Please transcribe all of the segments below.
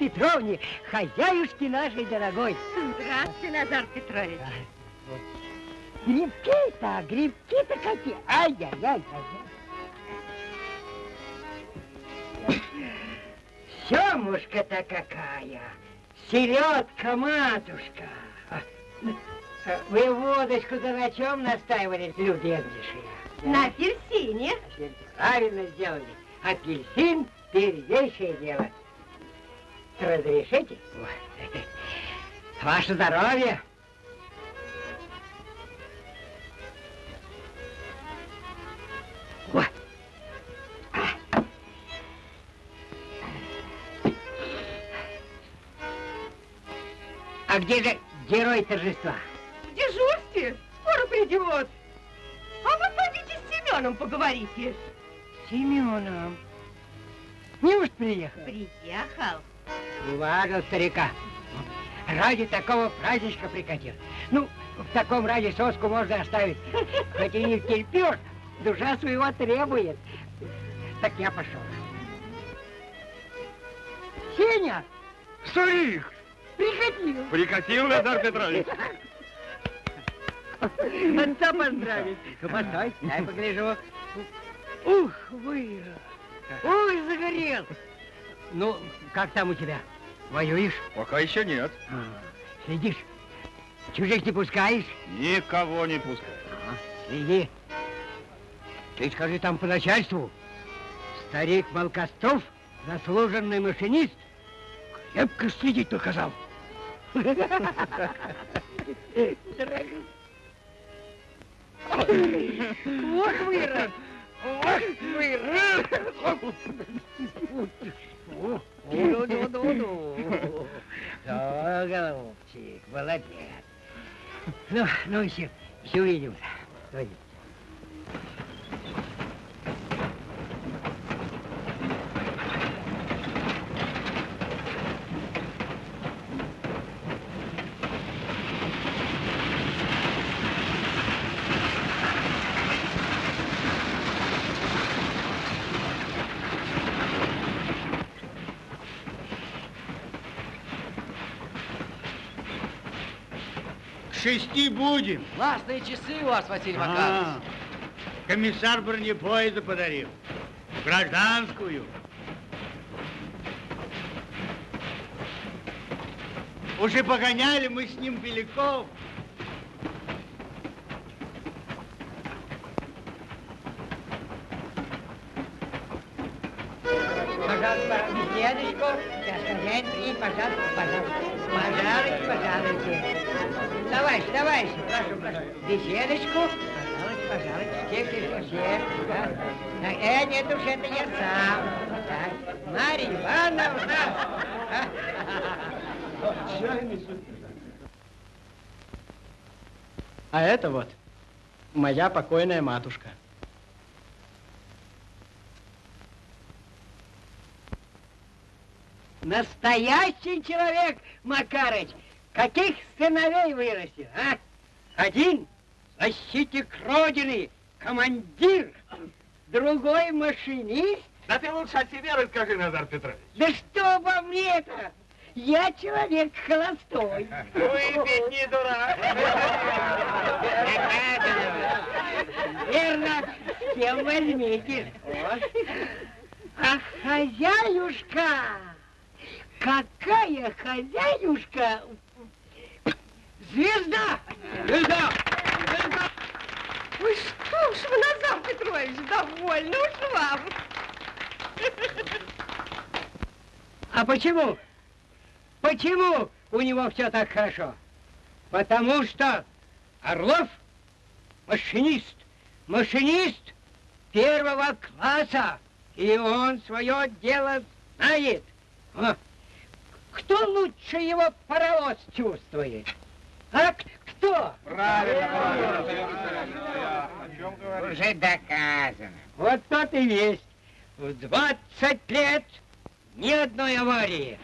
Петровне, хозяюшки нашей дорогой. Здравствуйте, Назар Петрович. Грибки-то, грибки-то какие. Ай-яй-яй. Семушка-то какая. Селедка, матушка. Вы водочку-то на чем настаивали, любезнейшие? На апельсине. Правильно сделали. Апельсин – первейшее дело. Разрешите? Ваше здоровье. Вот. А где же герой торжества? В дежурстве. Скоро придет. А вы пойдите с Семеном поговорите. Семеном. Неужто приехал? Приехал. Уважил старика. Ради такого праздничка прикатил. Ну, в таком ради соску можно оставить. Хоть и не терпешь, душа своего требует. Так я пошел. Сеня! Старик! Прикатил. Прикатил, Назар Петрович. Отца поздравить. Постой, дай погляжу. Ух, вырос. Ой, загорел. Ну, как там у тебя? Воюешь? Пока еще нет. А, Следишь? Чужих не пускаешь? Никого не пускай. Ага, Следи. Ты скажи там по начальству. Старик Малкостов, заслуженный машинист, крепко следить приказал. Вот вырос. Вот вырос. Ну-ну-ну-ну. Да, голубчик, молодец. Ну, ну, еще, еще увидимся. Пойдем. Шести будем. Классные часы у вас, Василий Макарович. А, комиссар бронепоезда подарил. Гражданскую. Уже погоняли мы с ним Беляков. Пожалуйста, хозяин приедет, пожалуйста, пожалуйста. Пожалуйте, пожалуйте. Товарищ, товарищ, прошу, прошу. Беседочку. Пожалуйте, пожалуйте. Все, все, все. Да. Э, нет уж, это я сам. Так, Марья Ивановна. А это вот моя покойная матушка. Настоящий человек, Макарыч. Каких сыновей вырастил, а? Один защитник Родины, командир, другой машинист. Да ты лучше о себе расскажи, Назар Петрович. Да что обо мне-то? Я человек холостой. Выпить не дурак. Верно, с кем возьмите. А хозяюшка, какая хозяюшка? Звезда! Звезда! Звезда! Ой, что ж вы, Назар Петрович, довольно уж вам. А почему? Почему у него все так хорошо? Потому что Орлов машинист, машинист первого класса, и он свое дело знает. А, Кто лучше его паровоз чувствует? А кто? Правильно. О чем говоришь? Уже доказано. Вот тот и есть. В 20 лет ни одной аварии.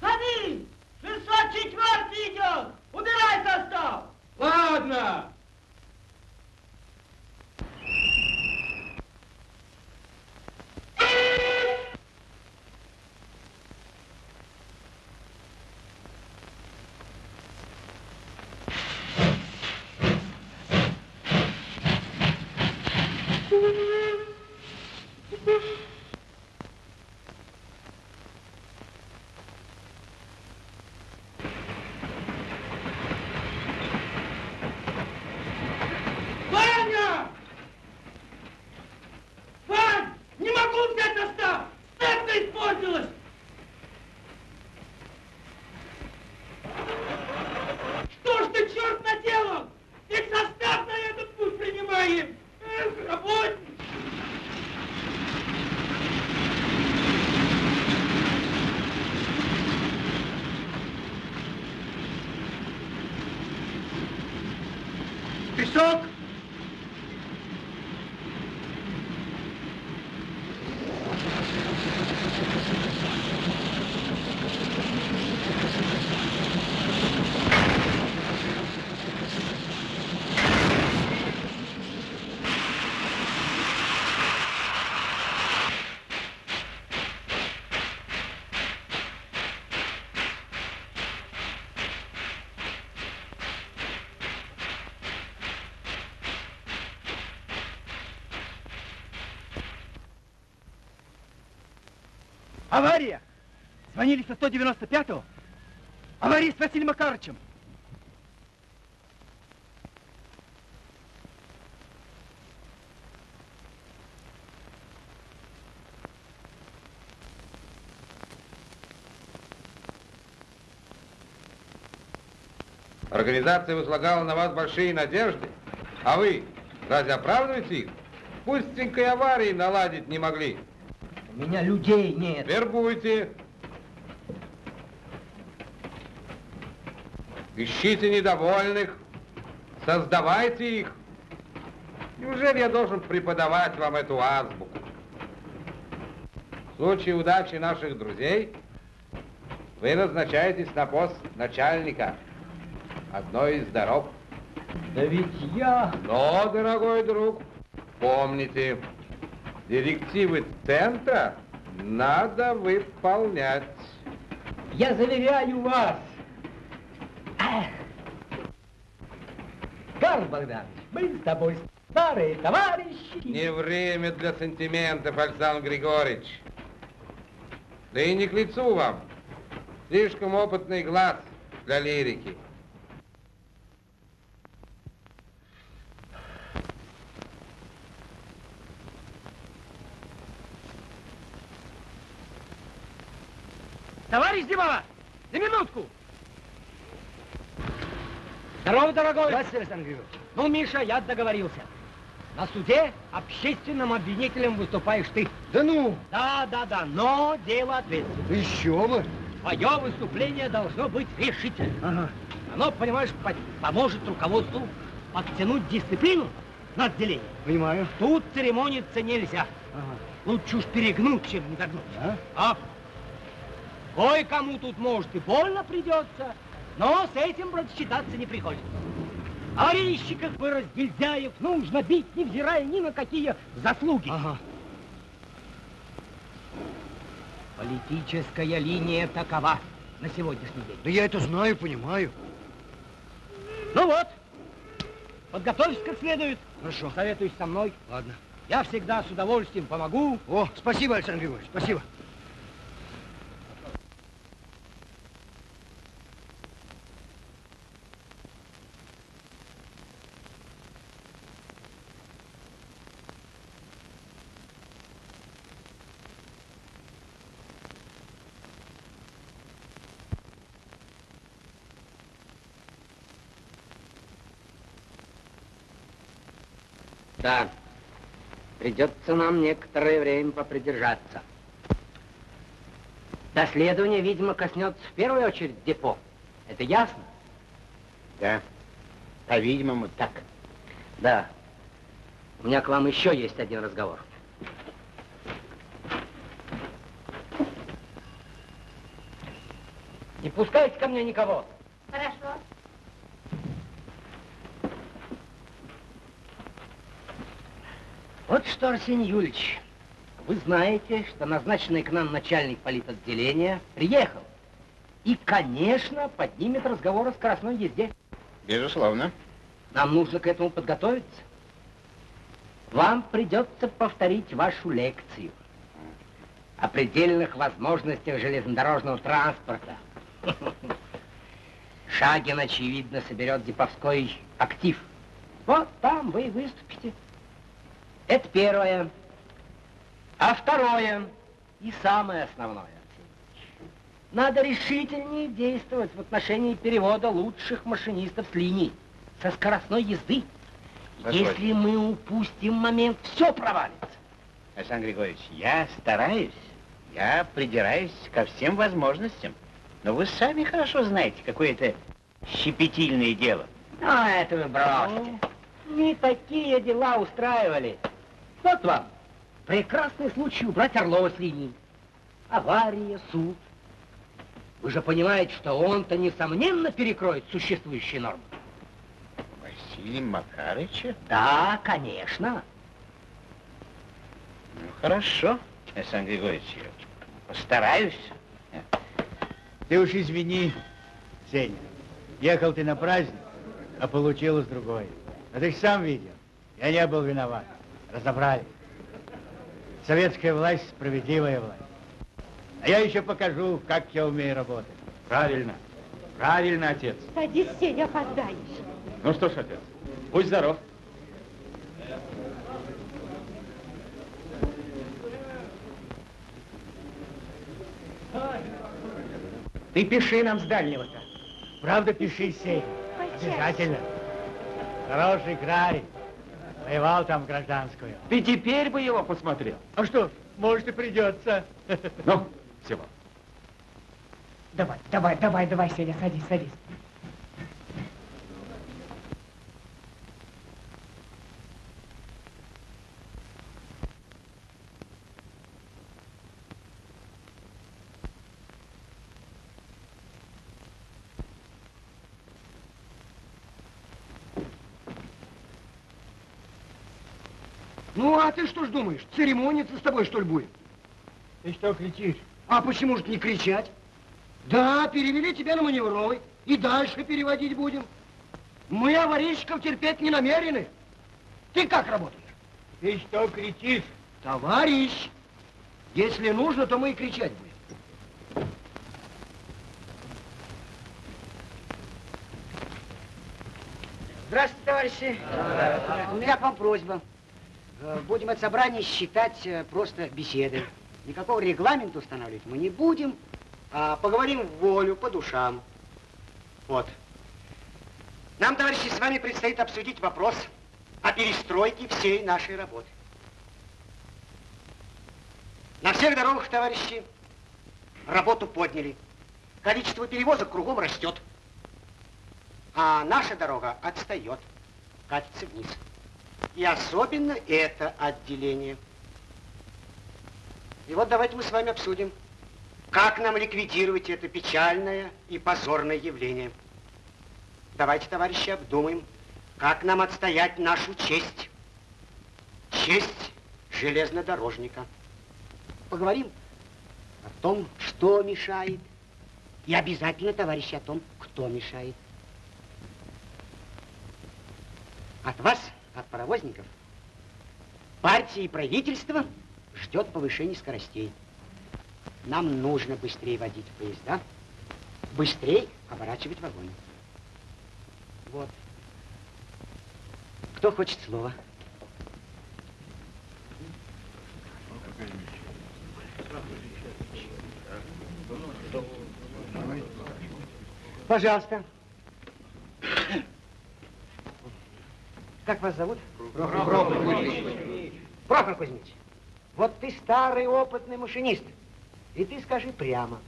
Ходи! 604 идет! Убирай состав! Ладно. Авария! Звонили со 195-го. Авария с Василием Макаровичем. Организация возлагала на вас большие надежды. А вы разве оправдываете их? Пустенькой аварии наладить не могли. У меня людей нет. Вербуйте. Ищите недовольных. Создавайте их. Неужели я должен преподавать вам эту азбуку? В случае удачи наших друзей вы назначаетесь на пост начальника одной из дорог. Да ведь я... Но, дорогой друг, помните, директивы центра надо выполнять. Я заверяю вас. Карл Богданович, мы с тобой старые товарищи. Не время для сантиментов, Александр Григорьевич. Да и не к лицу вам. Слишком опытный глаз для лирики. Товарищ Зимова, на минутку. Здорово, дорогой. Здравствуйте, Александр Григорьевич. Ну, Миша, я договорился. На суде общественным обвинителем выступаешь ты. Да ну, Да, да, да, но дело ответственное. еще бы. твое выступление должно быть решительным. Ага. Оно, понимаешь, по- поможет руководству подтянуть дисциплину на отделение. Понимаю. Тут церемониться нельзя. Ага. Лучше уж перегнуть, чем не догнуть. А? А? Кое-кому тут, может, и больно придется, но с этим, брат, считаться не приходится. А резчиков и разгильдяев нужно бить, невзирая ни на какие заслуги. Ага. Политическая линия такова на сегодняшний день. Да я это знаю, понимаю. Ну вот, подготовься как следует. Хорошо. Советуюсь со мной. Ладно. Я всегда с удовольствием помогу. О, спасибо, Александр Григорьевич, спасибо. Да, придется нам некоторое время попридержаться. Доследование, видимо, коснется в первую очередь депо. Это ясно? Да, по-видимому, так. Да. У меня к вам еще есть один разговор. Не пускайте ко мне никого. Хорошо. Вот что, Арсений Юрьевич, вы знаете, что назначенный к нам начальник политотделения приехал. И, конечно, поднимет разговор о скоростной езде. Безусловно. Нам нужно к этому подготовиться. Вам придется повторить вашу лекцию о предельных возможностях железнодорожного транспорта. Шагин, очевидно, соберет деповской актив. Вот там вы и выступите. Это первое. А второе и самое основное. Надо решительнее действовать в отношении перевода лучших машинистов с линий со скоростной езды. Позвольте. Если мы упустим момент, все провалится. Александр Григорьевич, я стараюсь, я придираюсь ко всем возможностям. Но вы сами хорошо знаете, какое это щепетильное дело. А это вы бросьте. Не такие дела устраивали. Вот вам прекрасный случай убрать Орлова с линии. Авария, суд. Вы же понимаете, что он-то, несомненно, перекроет существующие нормы. Василий Макарыча? Да, конечно. Ну, хорошо, Александр Григорьевич, я постараюсь. Ты уж извини, Сеня. Ехал ты на праздник, а получилось другое. А ты сам видел. Я не был виноват. Разобрали. Советская власть справедливая власть. А я еще покажу, как я умею работать. Правильно. Правильно, отец. Садись, Сеня, опоздаешь. Ну что ж, отец, будь здоров. Ты пиши нам с дальнего-то. Правда, пиши, Сеня. Обязательно. Хороший край. Воевал там гражданскую. Ты теперь бы его посмотрел. А что, может и придется. Ну, всего. Давай, давай, давай, давай, Сеня, садись, садись. Ну, а ты что ж думаешь, церемониться с тобой, что ли, будет? Ты что кричишь? А почему же не кричать? Да, перевели тебя на маневровый, и дальше переводить будем. Мы аварийщиков терпеть не намерены. Ты как работаешь? Ты что кричишь? Товарищ, если нужно, то мы и кричать будем. Здравствуйте, товарищи. У меня к вам просьба. Э, Будем это собрание считать э, просто беседой. Никакого регламента устанавливать мы не будем, а поговорим в волю, по душам. Вот. Нам, товарищи, с вами предстоит обсудить вопрос о перестройке всей нашей работы. На всех дорогах, товарищи, работу подняли. количество перевозок кругом растет. А наша дорога отстает, катится вниз. И особенно это отделение. И вот давайте мы с вами обсудим, как нам ликвидировать это печальное и позорное явление. Давайте, товарищи, обдумаем, как нам отстоять нашу честь. Честь железнодорожника. Поговорим о том, что мешает. И обязательно, товарищи, о том, кто мешает. От вас, от паровозников, партии и правительство ждет повышения скоростей. Нам нужно быстрее водить поезда, быстрее оборачивать вагоны. Вот. Кто хочет слова? Пожалуйста. Как вас зовут? Прохор Кузьмич. Прохор Кузьмич, вот ты старый опытный машинист. И ты скажи прямо,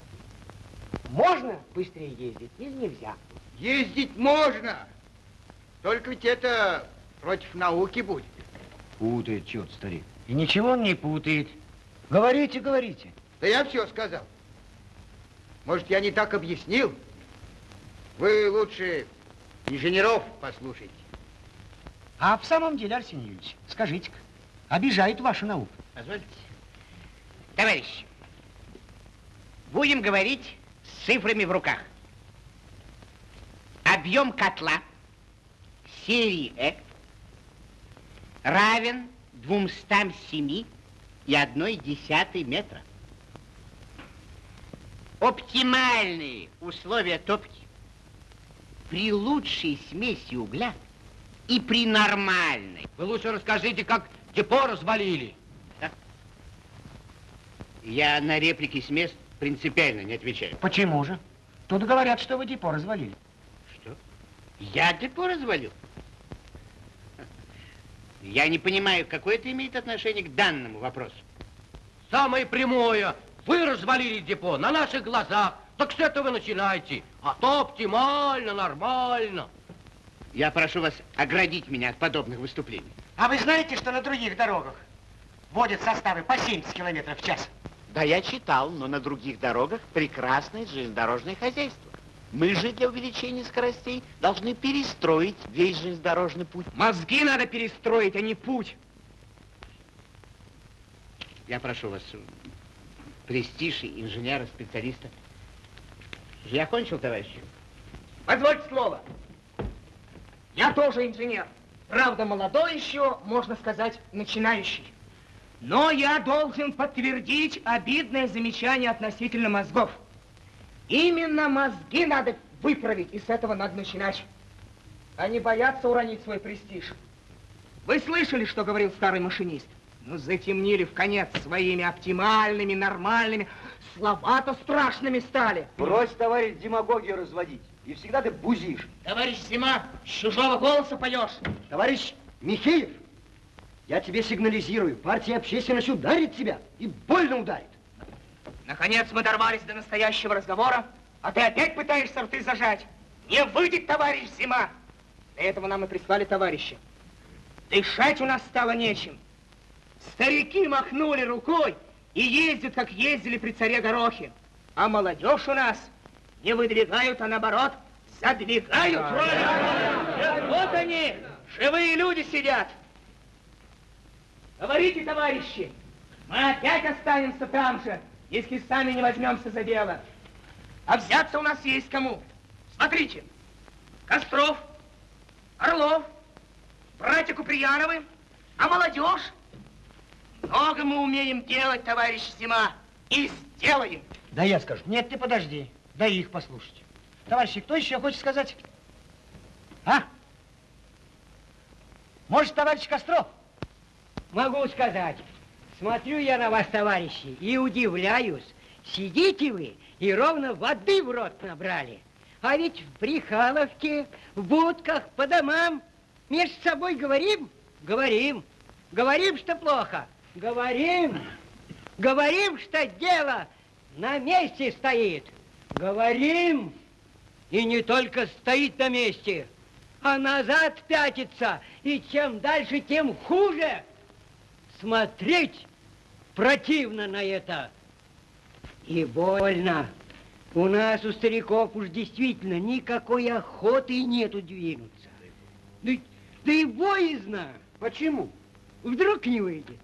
можно быстрее ездить или нельзя? Ездить можно. Только ведь это против науки будет. Путает черт, старик. И ничего он не путает. Говорите, говорите. Да я все сказал. Может, я не так объяснил? Вы лучше инженеров послушайте. А в самом деле, Арсений Юрьевич, скажите-ка, обижает вашу науку? Позвольте. Товарищи, будем говорить с цифрами в руках. Объем котла серии Э равен 207 и одной десятой метра. Оптимальные условия топки при лучшей смеси угля и при нормальной. Вы лучше расскажите, как депо развалили. Я на реплики с мест принципиально не отвечаю. Почему же? Тут говорят, что вы депо развалили. Что? Я депо развалил? Я не понимаю, какое это имеет отношение к данному вопросу. Самое прямое. Вы развалили депо на наших глазах. Так с этого начинайте. А то оптимально, нормально. Я прошу вас оградить меня от подобных выступлений. А вы знаете, что на других дорогах водят составы по 70 километров в час? Да, я читал, но на других дорогах прекрасное железнодорожное хозяйство. Мы же для увеличения скоростей должны перестроить весь железнодорожный путь. Мозги надо перестроить, а не путь. Я прошу вас, престиж инженера, специалиста. Я кончил, товарищи. Позвольте слово. Я тоже инженер. Правда, молодой еще, можно сказать, начинающий. Но я должен подтвердить обидное замечание относительно мозгов. Именно мозги надо выправить, и с этого надо начинать. Они боятся уронить свой престиж. Вы слышали, что говорил старый машинист? Ну, затемнили в конец своими оптимальными, нормальными, слова-то страшными стали. Брось, товарищ, демагогию разводить. И всегда ты бузишь. Товарищ Зима, с чужого голоса поешь. Товарищ Михеев, я тебе сигнализирую, партия общественность ударит тебя и больно ударит. Наконец мы дорвались до настоящего разговора, а ты опять пытаешься рты зажать. Не выйдет, товарищ Зима. Для этого нам и прислали товарища. Дышать у нас стало нечем. Старики махнули рукой и ездят, как ездили при царе Горохе. А молодежь у нас не выдвигают, а наоборот задвигают. Вот они, живые люди сидят. Говорите, товарищи, мы опять останемся там же, если сами не возьмемся за дело. А взяться у нас есть кому. Смотрите, Костров, Орлов, братья Куприяновы, а молодежь. Много мы умеем делать, товарищ Зима, и сделаем. Да я скажу. Нет, ты подожди. Дай их послушать. Товарищи, кто еще хочет сказать? А? Может, товарищ Костров? Могу сказать. Смотрю я на вас, товарищи, и удивляюсь. Сидите вы и ровно воды в рот набрали. А ведь в Прихаловке, в будках, по домам между собой говорим? Говорим. Говорим, что плохо. Говорим. Говорим, что дело на месте стоит. Говорим, и не только стоит на месте, а назад пятится, и чем дальше, тем хуже. Смотреть противно на это. И больно. У нас, у стариков, уж действительно никакой охоты нету двинуться. Да, да и боязно. Почему? Вдруг не выйдет.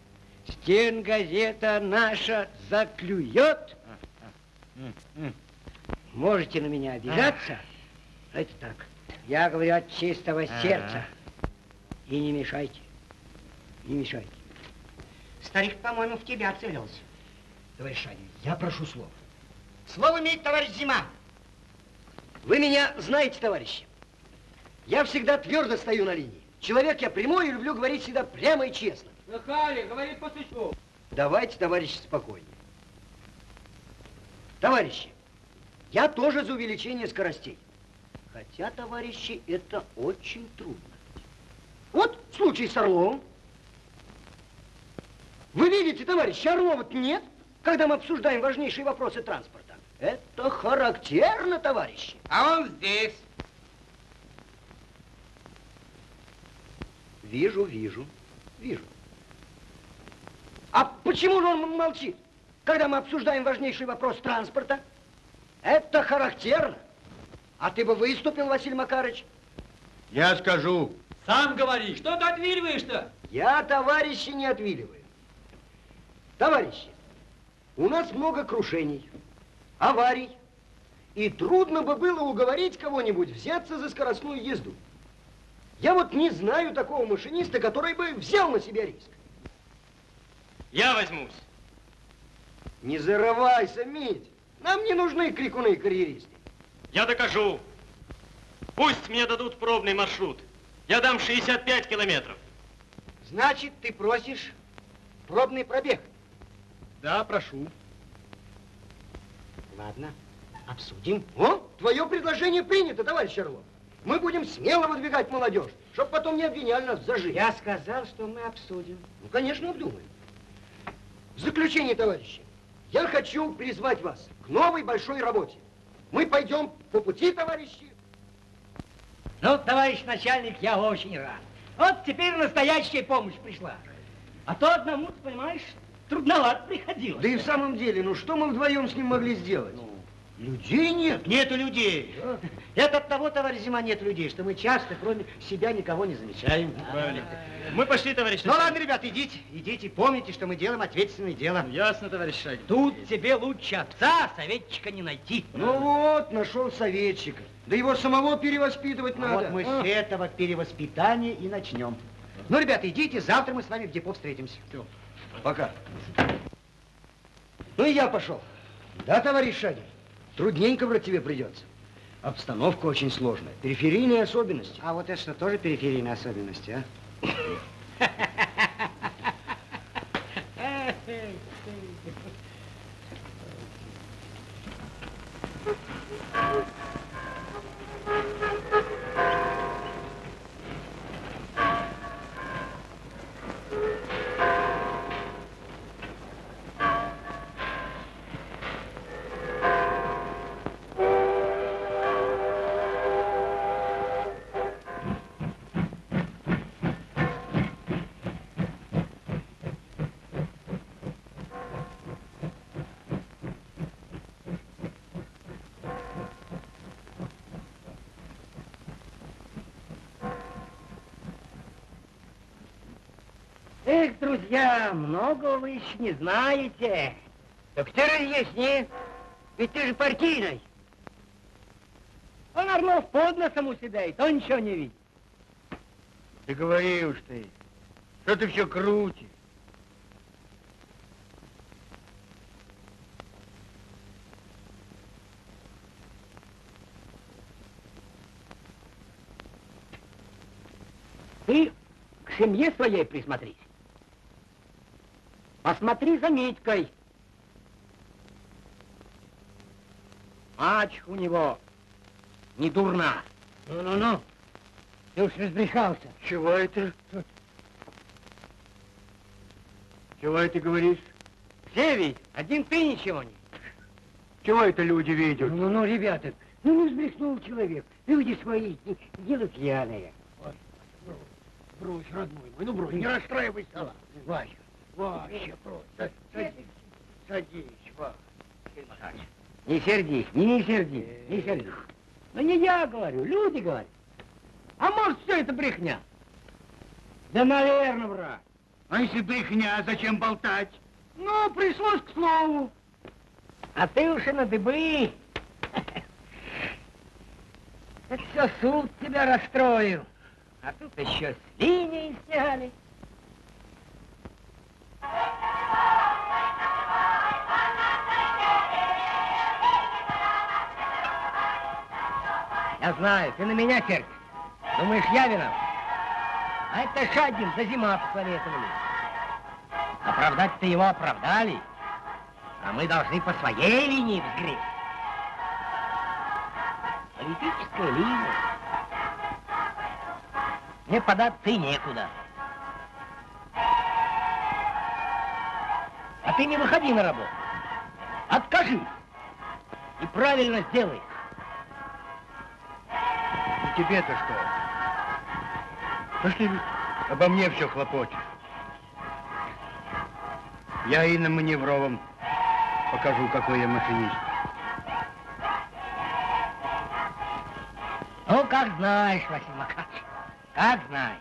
Стен газета наша заклюет. Можете на меня обижаться. Это так. Я говорю от чистого сердца. И не мешайте. Не мешайте. Старик, по-моему, в тебя целился. Товарищ Шанин, я прошу слов. Слово имеет товарищ Зима. Вы меня знаете, товарищи. Я всегда твердо стою на линии. Человек я прямой и люблю говорить всегда прямо и честно. Слыхали, говорит по существу. Давайте, товарищи, спокойнее. Товарищи, я тоже за увеличение скоростей. Хотя, товарищи, это очень трудно. Вот случай с Орловым. Вы видите, товарищи, Орлова нет, когда мы обсуждаем важнейшие вопросы транспорта. Это характерно, товарищи. А он здесь. Вижу, вижу, вижу. А почему же он молчит, когда мы обсуждаем важнейший вопрос транспорта? Это характерно. А ты бы выступил, Василий Макарович? Я скажу. Сам говори, что ты отвиливаешь-то? Я, товарищи, не отвиливаю. Товарищи, у нас много крушений, аварий, и трудно бы было уговорить кого-нибудь взяться за скоростную езду. Я вот не знаю такого машиниста, который бы взял на себя риск. Я возьмусь. Не зарывайся, Мить. Нам не нужны крикуны и карьеристы. Я докажу. Пусть мне дадут пробный маршрут. Я дам 65 километров. Значит, ты просишь пробный пробег? Да, прошу. Ладно, обсудим. О, твое предложение принято, товарищ Орлов. Мы будем смело выдвигать молодежь, чтобы потом не обвиняли нас в зажиме. Я сказал, что мы обсудим. Ну, конечно, обдумаем. В заключение, товарищи, я хочу призвать вас к новой большой работе. Мы пойдем по пути, товарищи. Ну, товарищ начальник, я очень рад. Вот теперь настоящая помощь пришла. А то одному, ты понимаешь, трудновато приходилось. Да и в самом деле, ну что мы вдвоем с ним могли сделать? Людей нет. Нету людей. Это от того, товарищ Зима, нет людей, что мы часто, кроме себя, никого не замечаем. Правильно. Мы пошли, товарищ Ну ладно, ребят, идите, идите, помните, что мы делаем ответственное дело. Ясно, товарищ Шагин. Тут тебе лучше отца, советчика не найти. Ну вот, нашел советчика. Да его самого перевоспитывать А надо. вот мы А. с этого перевоспитания и начнем. Ну, ребята, идите, завтра мы с вами в депо встретимся. Пока. Ну и я пошел. Да, товарищ Шагин? Трудненько, брат, тебе придется. Обстановка очень сложная. Периферийные особенности. А вот это что, тоже периферийные особенности, а? друзья, много вы еще не знаете. Так ты разъясни. Ведь ты же партийный. Он Орлов под носом у себя, и то ничего не видит. Ты говори уж ты. Что ты все крутишь? Ты к семье своей присмотрись. Посмотри за Митькой. Мачеха у него не дурна. Ну-ну-ну. Ты уж разбрехался. Чего это? Чего это говоришь? Все ведь, один ты ничего не. Чего это люди видят? Ну, ну, ребята, ну не взбрехнул человек. Люди свои, дело пьяное. Брось, родной мой, ну брось, не расстраивайся. Вася, Вася, брось. Садись, садись, Вася. Не сердись, не, не сердись, не сердись. Ну не я говорю, люди говорят. А может, все это брехня? Да, наверное, брат. А если брехня, зачем болтать? Ну, пришлось к слову. А ты уж и на дыбы. Это все суд тебя расстроил. А тут еще с линии сняли. Я знаю, ты на меня сердишь. Думаешь, я виноват? А это Шагин за зима посоветовали. Оправдать-то его оправдали. А мы должны по своей линии взгреть. Политическая линия. Мне податься и некуда. Ты не выходи на работу. Откажи. И правильно сделай. И тебе-то что? Пошли обо мне все хлопочешь. Я и на маневровом покажу, какой я машинист. Ну, как знаешь, Василий Макарович, как знаешь.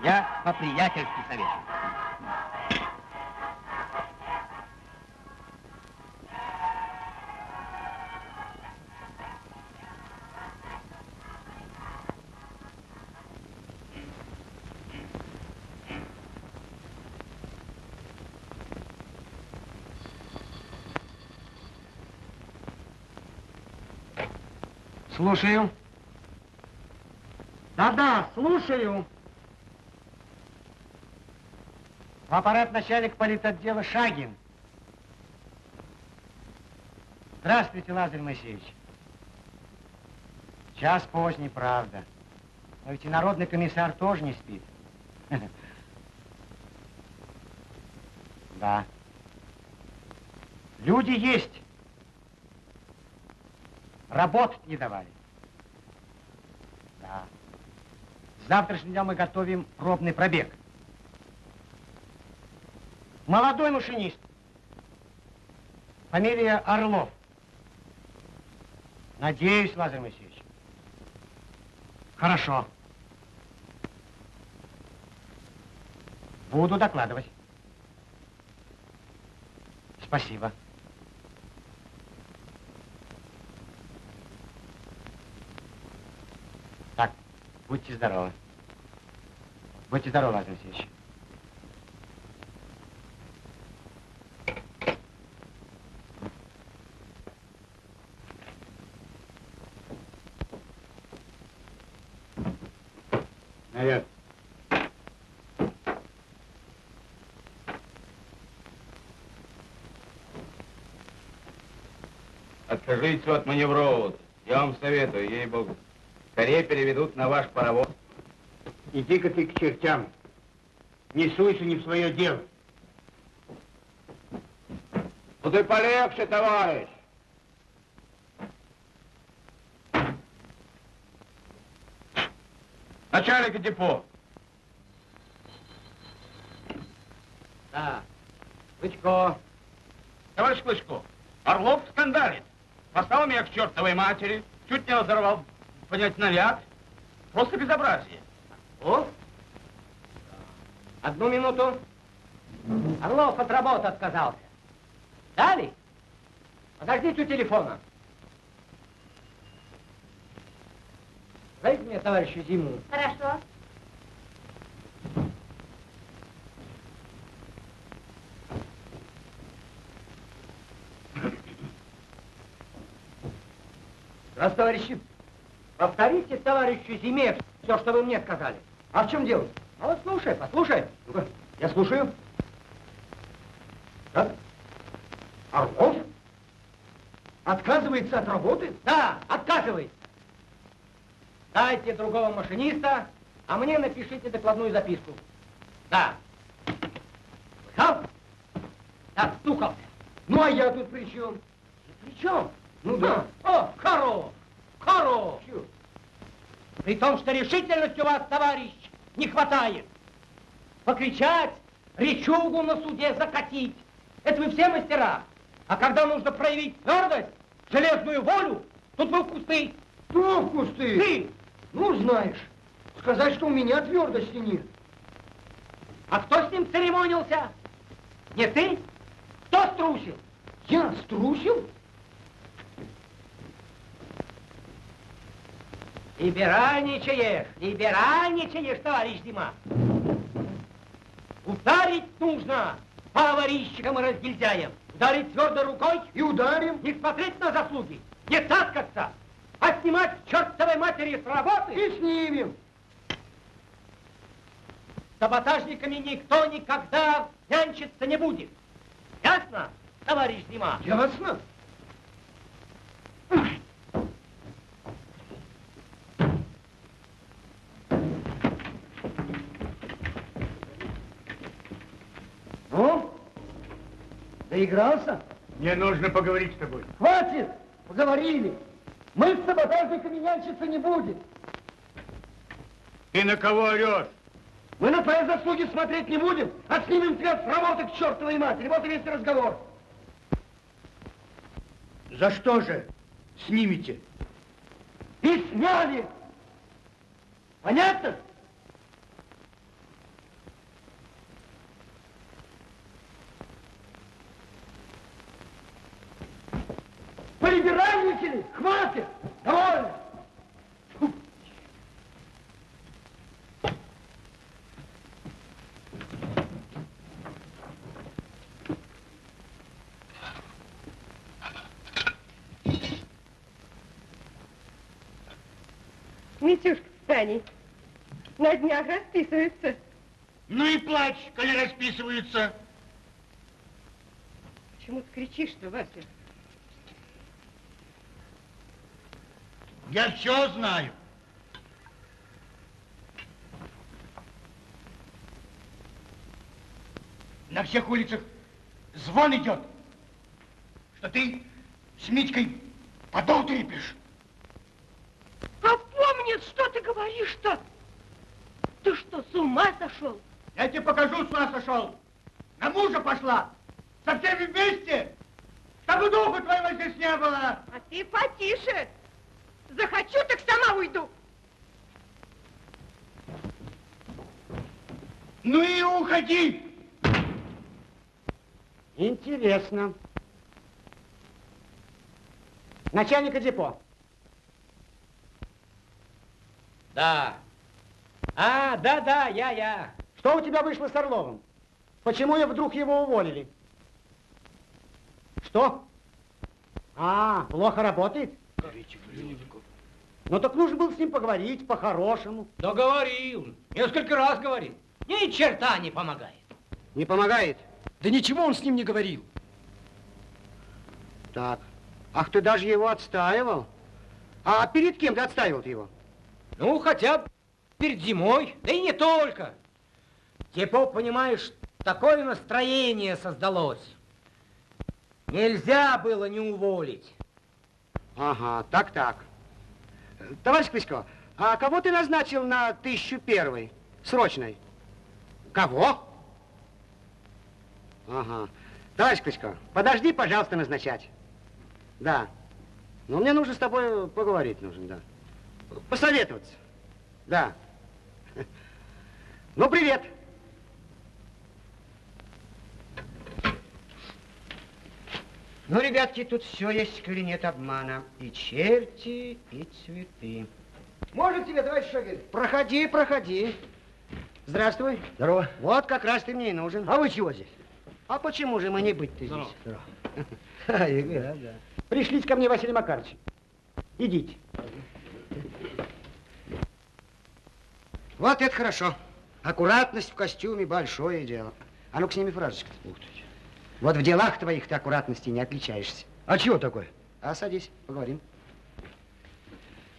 Я по-приятельски советую. Слушаю. Да-да, слушаю. В аппарат начальник политотдела Шагин. Здравствуйте, Лазарь Моисеевич. Час поздний, правда. Но ведь и народный комиссар тоже не спит. Да. Люди есть. Работать не давали. Да. С завтрашнего дня мы готовим пробный пробег. Молодой машинист. Фамилия Орлов. Надеюсь, Лазарь Моисеевич. Хорошо. Буду докладывать. Спасибо. Так, будьте здоровы. Будьте здоровы, Лазарь Алексеевич. Наверх. Откажитесь от маневрового. Я вам советую, ей-богу. Скорее переведут на ваш паровоз. Иди-ка ты к чертям. Не суйся не в свое дело. Ну ты полегче, товарищ. Начальник депо. Да. Клычко. Товарищ Клычко, Орлов скандалит. Послал меня к чертовой матери, чуть не разорвал, понять, наряд. Просто безобразие. О? Одну минуту. Орлов от работы отказался. Дали? Подождите у телефона. Дайте мне товарищу Зиму. Хорошо. Раз, товарищи, повторите товарищу Зиме все, что вы мне сказали. А в чем дело? А вот слушай, послушай. Ну-ка, я слушаю. Так? Орлов? Отказывается от работы? Да, отказывается. Дайте другого машиниста, а мне напишите докладную записку. Да. Слыхал? Так, стукался. Ну, а я тут при чем? При чем? Ну да. О, хорош, хорош. При том, что решительности у вас, товарищ, не хватает. Покричать, речугу на суде закатить. Это вы все мастера. А когда нужно проявить твердость, железную волю, тут вы в кусты. Кто в кусты? Ты! Ну, знаешь, сказать, что у меня твердости нет. А кто с ним церемонился? Не ты? Кто струсил? Я струсил? Либеральничаешь, либеральничаешь, товарищ Дима. Ударить нужно по ворищикам и разгильдяям. Ударить твердой рукой И ударим. не смотреть на заслуги, не таскаться, а снимать чертовой матери с работы. И снимем. С саботажниками никто никогда нянчиться не будет. Ясно, товарищ Дима? Ясно. Ну, доигрался? Мне нужно поговорить с тобой. Хватит! Поговорили. Мы с саботажниками нянчиться не будем. Ты на кого орешь? Мы на твои заслуги смотреть не будем, а снимем тебя с работы к чертовой матери. Вот и весь разговор. За что же снимете? И сняли. Понятно? Полиберальничали? Хватит! Довольно! Митюшка с Таней на днях расписываются. Ну и плачь, коли расписываются. Почему ты кричишь-то, Вася? Я все знаю. На всех улицах звон идет, что ты с Митькой подол трепишь. А помнит, что ты говоришь-то? Ты что, с ума сошел? Я тебе покажу, с ума сошел. На мужа пошла. Со всеми вместе. Чтобы духу твоего здесь не было. А ты потише. Захочу, так сама уйду. Ну и уходи. Интересно. Начальника депо. Да. А, да-да, я, я. Что у тебя вышло с Орловым? Почему я вдруг его уволили? Что? А, плохо работает? Ну так нужно было с ним поговорить по-хорошему. Да говорил. Несколько раз говорил. Ни черта не помогает. Не помогает? Да ничего он с ним не говорил. Так. Ах, ты даже его отстаивал? А перед кем ты отстаивал его? Ну, хотя бы перед зимой, да и не только. Депо, понимаешь, такое настроение создалось. Нельзя было не уволить. Ага, так-так. Товарищ Клычко, а кого ты назначил на тысячу первой, срочной? Кого? Ага. Товарищ Клычко, подожди, пожалуйста, назначать. Да. Ну, мне нужно с тобой поговорить, нужно, да. Посоветоваться. Да. Ну, привет. Ну, ребятки, тут все есть, коли нет обмана. И черти, и цветы. Можно тебе, товарищ Шагель? Проходи, проходи. Здравствуй. Здорово. Вот как раз ты мне и нужен. А вы чего здесь? А почему же мы не быть-то здесь? Здорово. А, игра, да. Пришлите ко мне, Василий Макарович. Идите. Вот это хорошо. Аккуратность в костюме – большое дело. А ну-ка, сними фразочку. Ух ты. Вот в делах твоих ты аккуратности не отличаешься. А чего такое? А садись, поговорим.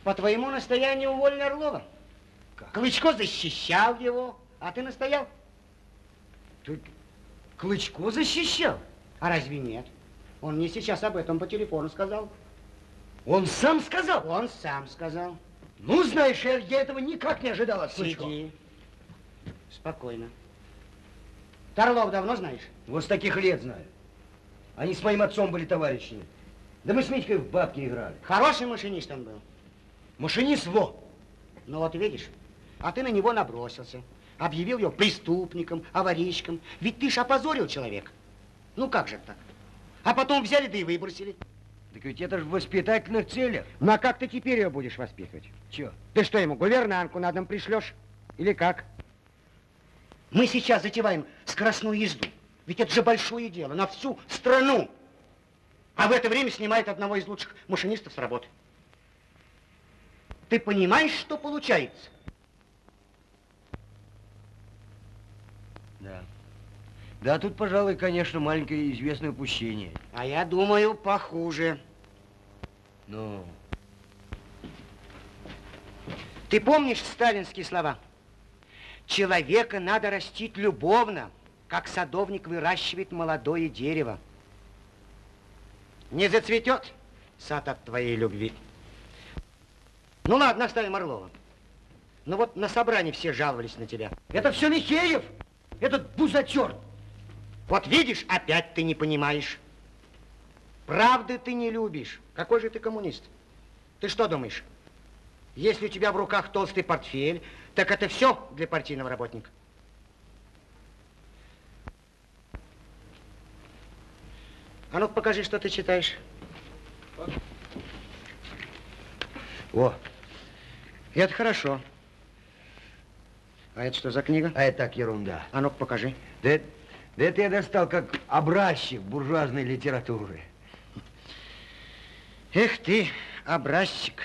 По твоему настоянию уволили Орлова. Как? Клычко защищал его, а ты настоял. Клычко защищал? А разве нет? Он мне сейчас об этом по телефону сказал. Он сам сказал? Он сам сказал. Ну, знаешь, я, я этого никак не ожидал от Клычко. Сиди. Спокойно. Торлов давно знаешь? Вот с таких лет знаю. Они с моим отцом были товарищами. Да мы с Митькой в бабки играли. Хороший машинист он был. Машинист во. Ну вот видишь, а ты на него набросился. Объявил его преступником, аварийщиком. Ведь ты ж опозорил человека. Ну как же так? А потом взяли да и выбросили. Так ведь это же в воспитательных целях. Ну а как ты теперь ее будешь воспитывать? Че? Ты что, ему гувернантку на дом пришлешь? Или как? Мы сейчас затеваем скоростную езду. Ведь это же большое дело на всю страну. А в это время снимает одного из лучших машинистов с работы. Ты понимаешь, что получается? Да. Да, тут, пожалуй, конечно, маленькое известное упущение. А я думаю, похуже. Ну, Ты помнишь сталинские слова? Человека надо растить любовно, как садовник выращивает молодое дерево. Не зацветет сад от твоей любви. Ну ладно, оставим Орлова. Ну вот на собрании все жаловались на тебя. это все Михеев, этот бузатер. Вот видишь, опять ты не понимаешь. Правды ты не любишь. Какой же ты коммунист? Ты что думаешь? Если у тебя в руках толстый портфель, так это все для партийного работника. А ну покажи, что ты читаешь. О, это хорошо. А это что за книга? А это так ерунда. А ну покажи. Да, это- да это я достал как образчик буржуазной литературы. Эх ты, образчик.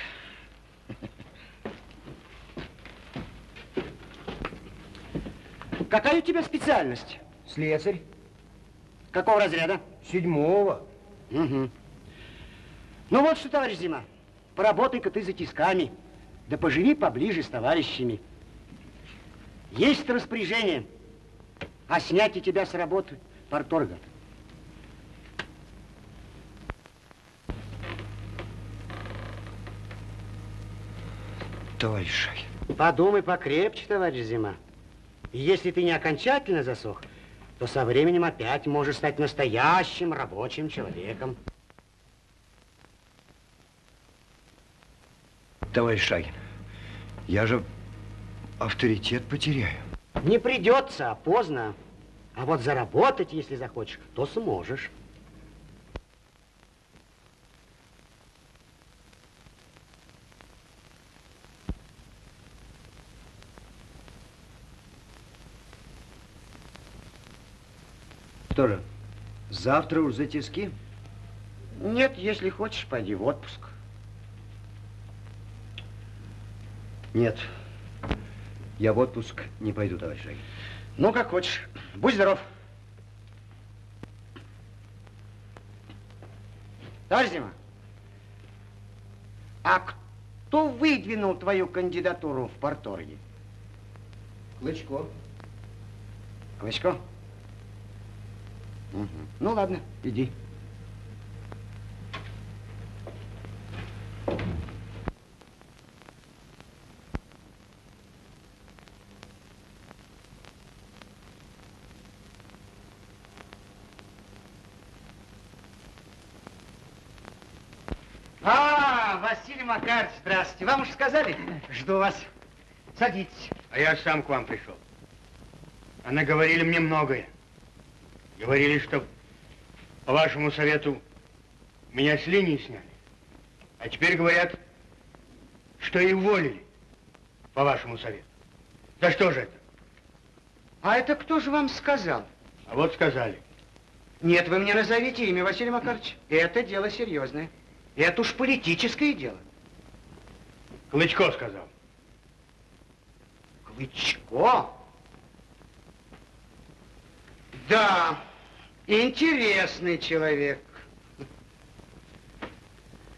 Какая у тебя специальность? Слесарь. Какого разряда? Седьмого. Угу. Ну вот что, товарищ Зима, поработай-ка ты за тисками, да поживи поближе с товарищами. Есть распоряжение о снятии тебя с работы порторга. Товарищ Шахин. Подумай покрепче, товарищ Зима. И если ты не окончательно засох, то со временем опять можешь стать настоящим рабочим человеком. Товарищ Шагин, я же авторитет потеряю. Не придется, а поздно. А вот заработать, если захочешь, то сможешь. Что же, завтра уж за тиски? Нет, если хочешь, пойди в отпуск. Нет, я в отпуск не пойду, товарищ Шагин. Ну, как хочешь. Будь здоров. Товарищ Зима, а кто выдвинул твою кандидатуру в порторге? Клычко. Клычко? Мгм. Ну, ладно, иди. А, Василий Макарович, здравствуйте. Вам уж сказали? Жду вас. Садитесь. А я сам к вам пришел. Она говорили мне многое. Говорили, что по вашему совету меня с линии сняли. А теперь говорят, что и уволили по вашему совету. Да что же это? А это кто же вам сказал? А вот сказали. Нет, вы мне назовите имя, Василий Макарович. Это дело серьезное. Это уж политическое дело. Клычко сказал. Клычко? Да, интересный человек.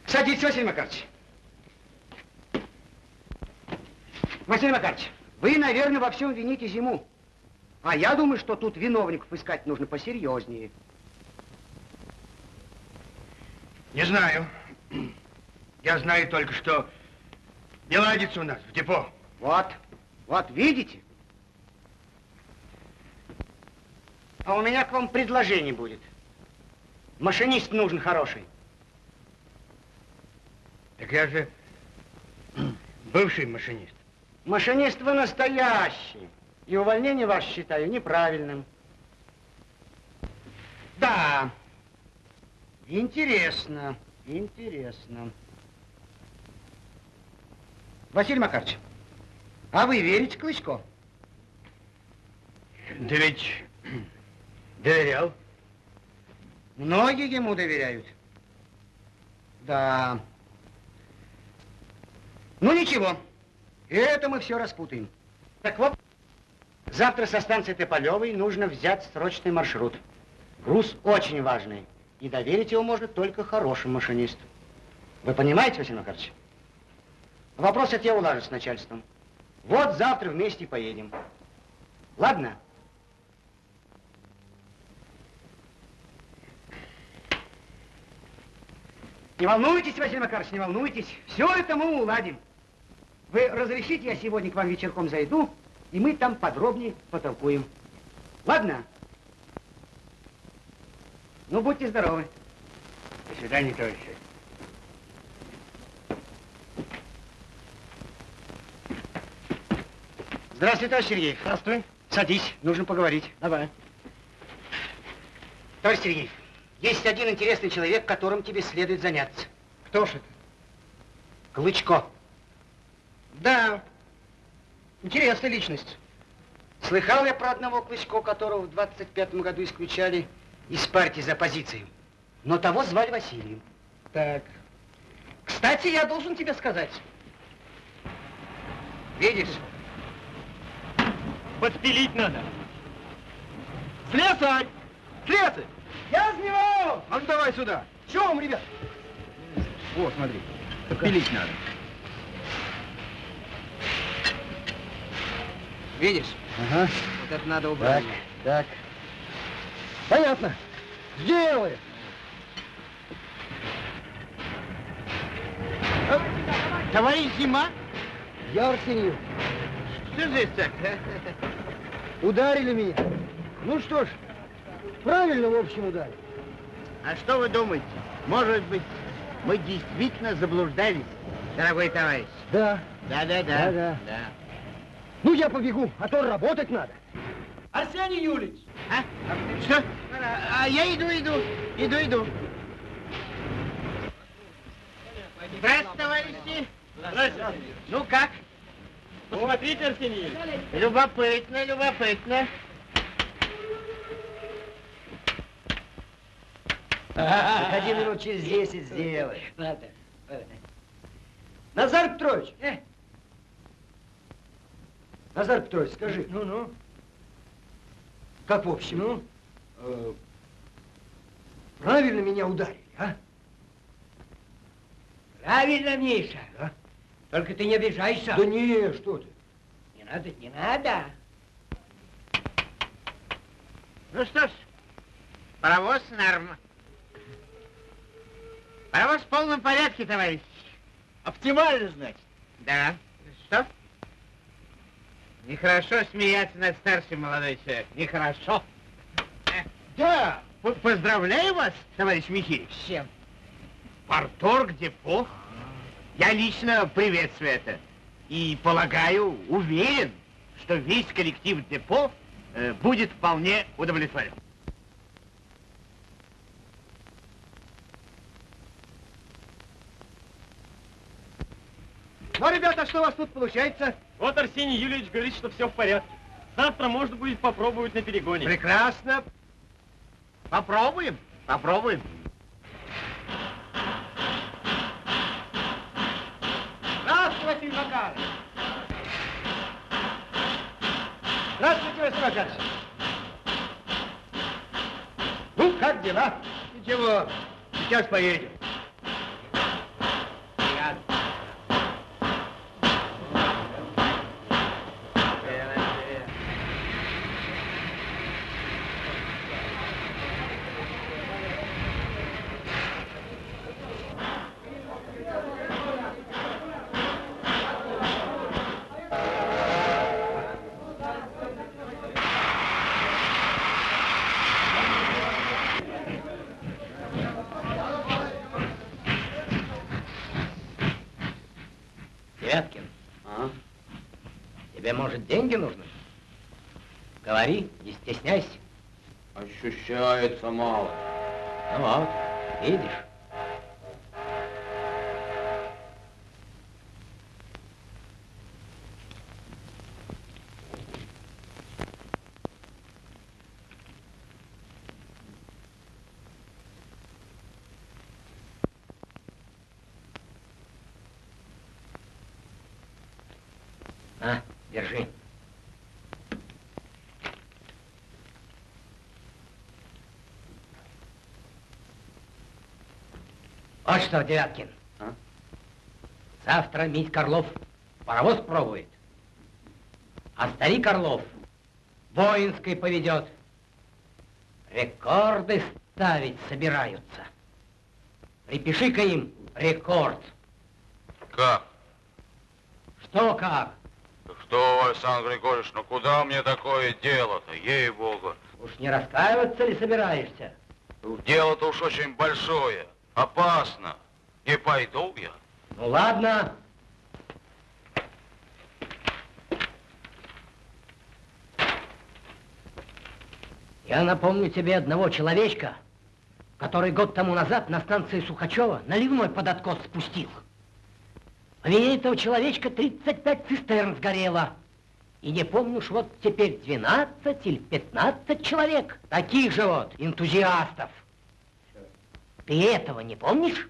Садитесь, Василий Макарович. Василий Макарович, вы, наверное, во всем вините зиму. А я думаю, что тут виновников искать нужно посерьезнее. Не знаю. Я знаю только, что не ладится у нас в депо. Вот, вот, видите? А у меня к вам предложение будет. Машинист нужен хороший. Так я же бывший машинист. Машинист вы настоящий. И увольнение ваше считаю неправильным. Да. Интересно, интересно. Василий Макарович, а вы верите Клычко? Да ведь доверял. Многие ему доверяют. Да. Ну ничего, это мы все распутаем. Так вот, завтра со станции Тополевой нужно взять срочный маршрут. Груз очень важный, и доверить его можно только хорошим машинисту. Вы понимаете, Василий Макарович? Вопрос этот я улажу с начальством. Вот завтра вместе поедем. Ладно? Не волнуйтесь, Василий Макарович, не волнуйтесь. Все это мы уладим. Вы разрешите, я сегодня к вам вечерком зайду, и мы там подробнее потолкуем. Ладно? Ну, будьте здоровы. До свидания, товарищи. Здравствуй, товарищ Сергеев. Здравствуй. Садись, нужно поговорить. Давай. Товарищ Сергеев, есть один интересный человек, которым тебе следует заняться. Кто ж это? Клычко. Да, интересная личность. Слыхал я про одного Клычко, которого в 25-м году исключали из партии за позицию. Но того звали Василием. Так. Кстати, я должен тебе сказать. Видишь? Подпилить надо. Слесарь! Слесарь! Я с него! А ну давай сюда. Чего вам, ребят? О, смотри, подпилить надо. Видишь? Ага. Вот это надо убрать. Так, так. Понятно. Сделай. Товарищ Зима, Я Арсеньев. что здесь так? Ударили меня. Ну что ж, правильно, в общем, ударили. А что вы думаете? Может быть, мы действительно заблуждались, дорогой товарищ? Да. Да-да-да. Да-да. Ну, я побегу, а то работать надо. Арсений Юлич! А? Что? А, а я иду, иду, иду, иду. Здравствуйте, товарищи. Здравствуйте. Ну как? Посмотрите, Арсений Юрьевич. Любопытно, любопытно. Заходи минут через 10 сделай. Надо. Назар Петрович! Назар Петрович, скажи. Ну-ну. Как в общем? Ну? Э, правильно меня ударили, а? Правильно, Миша. Да? Только ты не обижайся. Да не, что ты. Не надо, не надо. Ну что ж, паровоз норм. Паровоз в полном порядке, товарищ. Оптимально, значит? Да. Что? Нехорошо смеяться над старшим, молодой человек. Нехорошо. Э, Да, поздравляю вас, товарищ Михеев. С чем? Парторг депо. Я лично приветствую это. И полагаю, уверен, что весь коллектив депо э, будет вполне удовлетворен. Ну, ребята, что у вас тут получается? Вот Арсений Юрьевич говорит, что все в порядке. Завтра можно будет попробовать на перегоне. Прекрасно. Попробуем, попробуем. Здравствуйте, Василий Макарович. Здравствуйте, Василий Макарович. Ну, как дела? Ничего, сейчас поедем. Тебе, может, деньги нужны? Говори, не стесняйся. Ощущается мало. Ну вот, видишь. Что, Девяткин. А? Завтра Мить Орлов паровоз пробует. А старик Орлов воинской поведет. Рекорды ставить собираются. Припиши-ка им рекорд. Как? Что как? Что, Александр Григорьевич, ну куда мне такое дело-то, ей-богу? Уж не раскаиваться ли собираешься? Дело-то уж очень большое, опасно. Не пойду я. Ну ладно. Я напомню тебе одного человечка, который год тому назад на станции Сухачева наливной под откос спустил. По вине этого человечка 35 цистерн сгорело. И не помню уж вот теперь 12 или 15 человек, таких же вот энтузиастов. Ты этого не помнишь?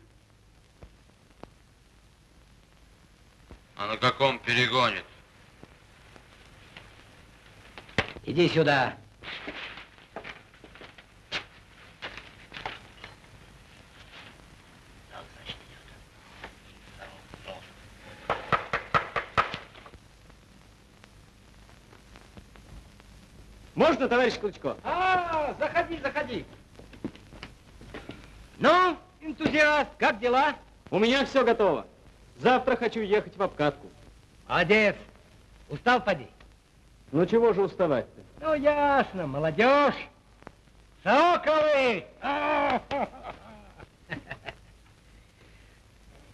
А на каком перегоне? Иди сюда. Можно, товарищ Клычко? А, заходи, заходи. Ну, энтузиаст, как дела? У меня все готово. Завтра хочу ехать в обкатку. Молодец. Устал, поди? Ну чего же уставать-то? Ну, ясно, молодежь. Соколы!